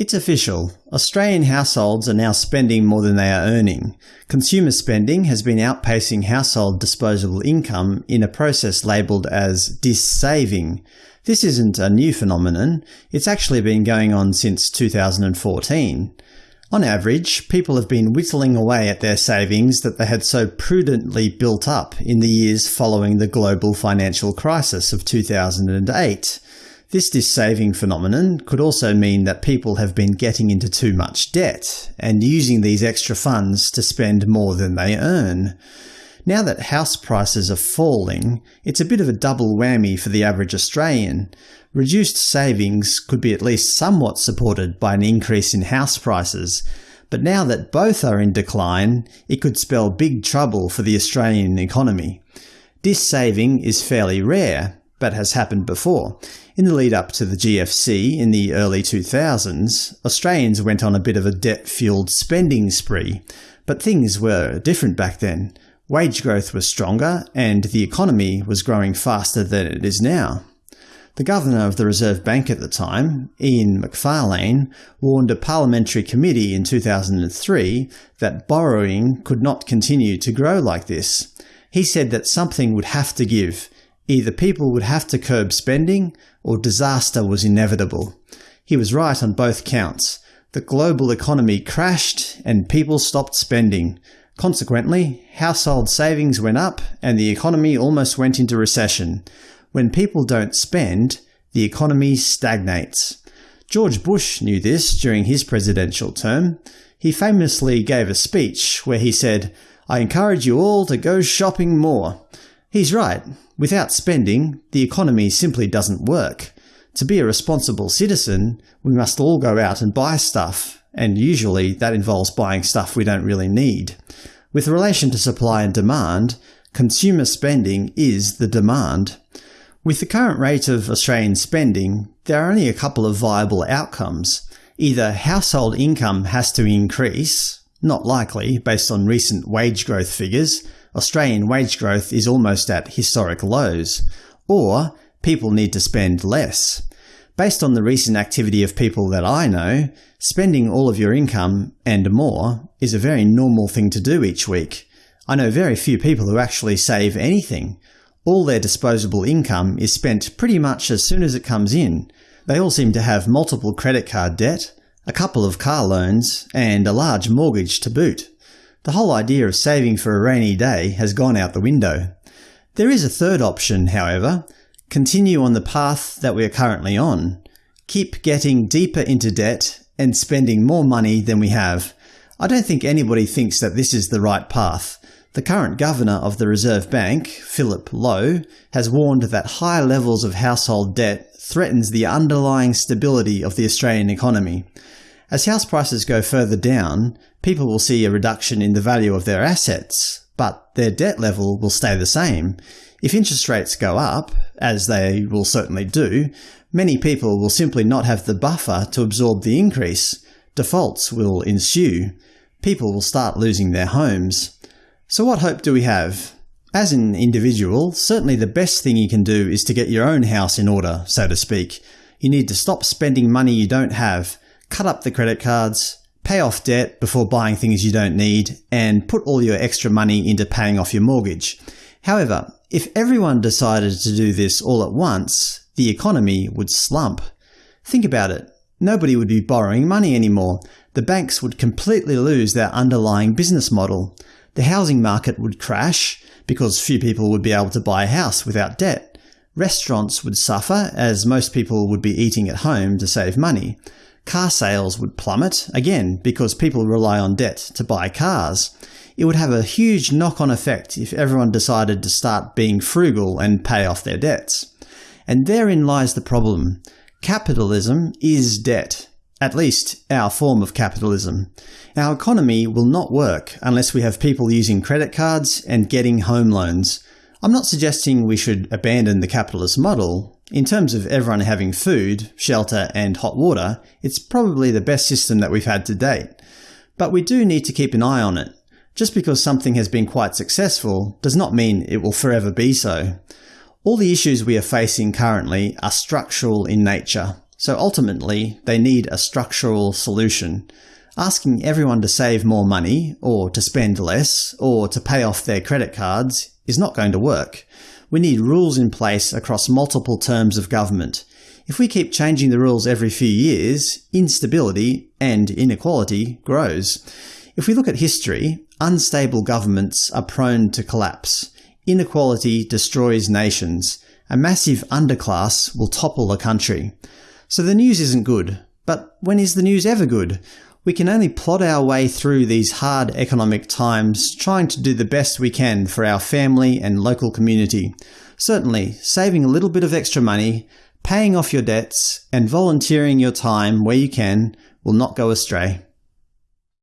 It's official. Australian households are now spending more than they are earning. Consumer spending has been outpacing household disposable income in a process labelled as dis-saving. This isn't a new phenomenon, it's actually been going on since 2014. On average, people have been whittling away at their savings that they had so prudently built up in the years following the global financial crisis of 2008. This dis-saving phenomenon could also mean that people have been getting into too much debt, and using these extra funds to spend more than they earn. Now that house prices are falling, it's a bit of a double whammy for the average Australian. Reduced savings could be at least somewhat supported by an increase in house prices, but now that both are in decline, it could spell big trouble for the Australian economy. Dis-saving is fairly rare, but has happened before. In the lead up to the GFC in the early 2000s, Australians went on a bit of a debt-fueled spending spree, but things were different back then. Wage growth was stronger, and the economy was growing faster than it is now. The Governor of the Reserve Bank at the time, Ian Macfarlane, warned a parliamentary committee in 2003 that borrowing could not continue to grow like this. He said that something would have to give, Either people would have to curb spending, or disaster was inevitable. He was right on both counts. The global economy crashed, and people stopped spending. Consequently, household savings went up, and the economy almost went into recession. When people don't spend, the economy stagnates. George Bush knew this during his presidential term. He famously gave a speech where he said, I encourage you all to go shopping more. He's right. Without spending, the economy simply doesn't work. To be a responsible citizen, we must all go out and buy stuff, and usually that involves buying stuff we don't really need. With relation to supply and demand, consumer spending is the demand. With the current rate of Australian spending, there are only a couple of viable outcomes. Either household income has to increase, not likely based on recent wage growth figures, Australian wage growth is almost at historic lows, or people need to spend less. Based on the recent activity of people that I know, spending all of your income, and more, is a very normal thing to do each week. I know very few people who actually save anything. All their disposable income is spent pretty much as soon as it comes in. They all seem to have multiple credit card debt, a couple of car loans, and a large mortgage to boot. The whole idea of saving for a rainy day has gone out the window. There is a third option, however. Continue on the path that we are currently on. Keep getting deeper into debt and spending more money than we have. I don't think anybody thinks that this is the right path. The current Governor of the Reserve Bank, Philip Lowe, has warned that high levels of household debt threatens the underlying stability of the Australian economy. As house prices go further down, people will see a reduction in the value of their assets, but their debt level will stay the same. If interest rates go up, as they will certainly do, many people will simply not have the buffer to absorb the increase. Defaults will ensue. People will start losing their homes. So what hope do we have? As an individual, certainly the best thing you can do is to get your own house in order, so to speak. You need to stop spending money you don't have, cut up the credit cards, pay off debt before buying things you don't need, and put all your extra money into paying off your mortgage. However, if everyone decided to do this all at once, the economy would slump. Think about it. Nobody would be borrowing money anymore. The banks would completely lose their underlying business model. The housing market would crash, because few people would be able to buy a house without debt. Restaurants would suffer, as most people would be eating at home to save money. Car sales would plummet, again because people rely on debt to buy cars. It would have a huge knock-on effect if everyone decided to start being frugal and pay off their debts. And therein lies the problem. Capitalism is debt. At least, our form of capitalism. Our economy will not work unless we have people using credit cards and getting home loans. I'm not suggesting we should abandon the capitalist model, in terms of everyone having food, shelter and hot water, it's probably the best system that we've had to date. But we do need to keep an eye on it. Just because something has been quite successful does not mean it will forever be so. All the issues we are facing currently are structural in nature. so ultimately they need a structural solution. Asking everyone to save more money, or to spend less, or to pay off their credit cards is not going to work. We need rules in place across multiple terms of government. If we keep changing the rules every few years, instability and inequality grows. If we look at history, unstable governments are prone to collapse. Inequality destroys nations. A massive underclass will topple a country. So the news isn't good. But when is the news ever good? We can only plod our way through these hard economic times, trying to do the best we can for our family and local community. Certainly, saving a little bit of extra money, paying off your debts, and volunteering your time where you can will not go astray.